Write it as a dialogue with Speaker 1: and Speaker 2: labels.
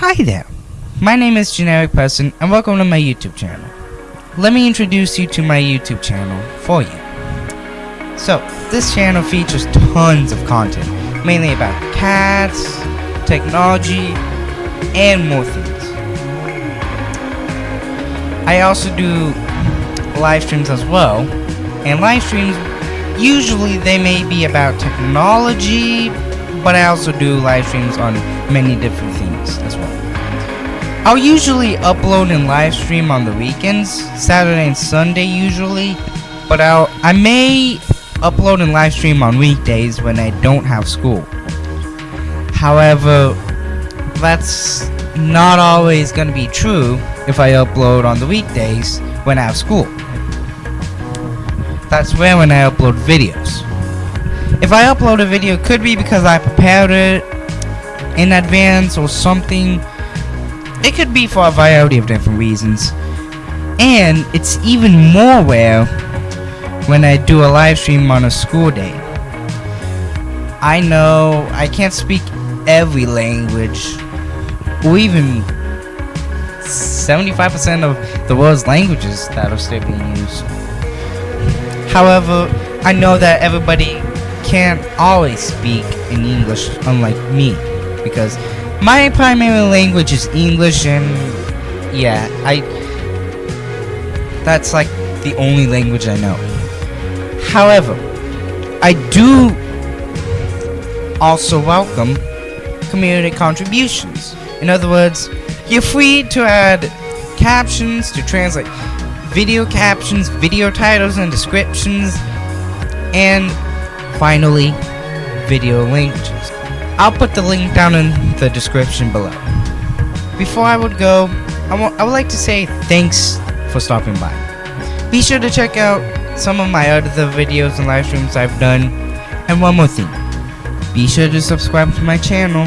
Speaker 1: Hi there, my name is Generic Person and welcome to my YouTube channel. Let me introduce you to my YouTube channel for you. So, this channel features tons of content, mainly about cats, technology, and more things. I also do live streams as well, and live streams usually they may be about technology, but I also do live streams on many different things as well. I'll usually upload and live stream on the weekends, Saturday and Sunday usually, but I'll I may upload and live stream on weekdays when I don't have school. However, that's not always going to be true if I upload on the weekdays when I have school. That's where when I upload videos. If I upload a video, it could be because I prepared it in advance or something. It could be for a variety of different reasons. And it's even more rare when I do a live stream on a school day. I know I can't speak every language, or even 75% of the world's languages that are still being used. However, I know that everybody can't always speak in English, unlike me, because my primary language is English, and yeah, I. That's like the only language I know. However, I do also welcome community contributions. In other words, you're free to add captions, to translate video captions, video titles and descriptions, and finally, video languages. I'll put the link down in the description below. Before I would go, I, I would like to say thanks for stopping by. Be sure to check out some of my other videos and live streams I've done. And one more thing, be sure to subscribe to my channel